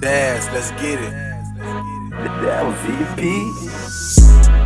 Dance, let's get it. That was VP.